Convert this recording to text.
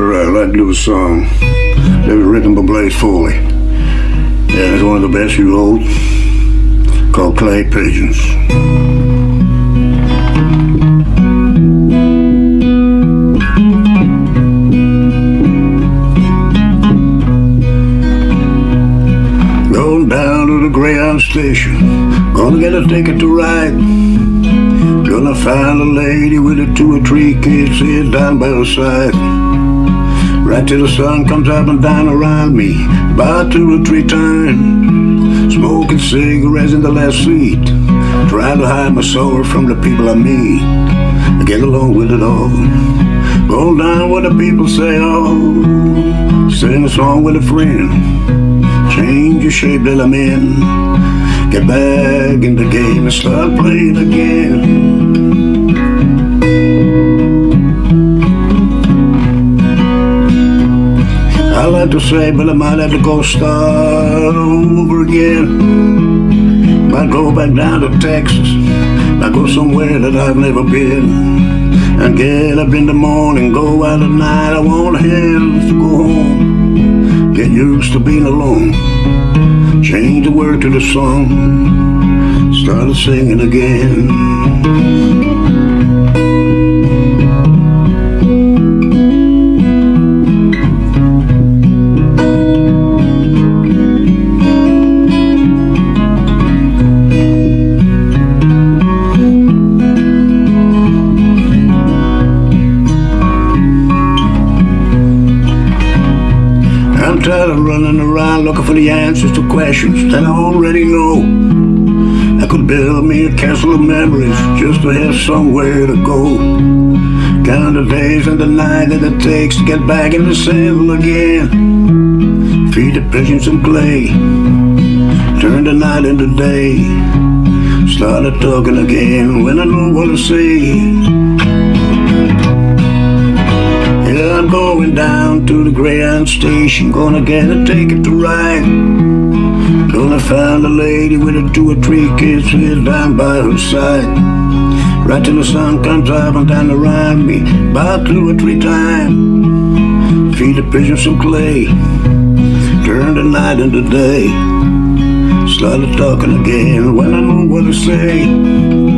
Alright, like to do a song that was written by Blaze Foley. Yeah, it's one of the best you wrote, called Clay Pigeons. Going down to the Greyhound station, gonna get a ticket to ride. Gonna find a lady with a two or three kids here down by her side. Right till the sun comes up and down around me. About two or three times. Smoking cigarettes in the last seat. Trying to hide my sorrow from the people I meet. I get along with it all Go down what the people say, oh. Sing a song with a friend. Change your shape that I'm in. Get back in the game and start playing again I like to say, but I might have to go start over again. Might go back down to Texas. Might go somewhere that I've never been. And get up in the morning, go out at night. I want have to go home. Get used to being alone. Change the word to the song. Started singing again. I'm tired of running around looking for the answers to questions that I already know. I could build me a castle of memories just to have somewhere to go. Count the days and the night that it takes to get back in the saddle again. Feed the pigeons some clay. Turn the night into day. Started talking again when I know what to say. I'm going down to the Greyhound station. Gonna get a ticket to ride. Gonna find a lady with a two or three kids Sit down by her side. Right till the sun comes up and down around me About two or three times. Feed the pigeon some clay. Turn the night into day. Started talking again when I know what to say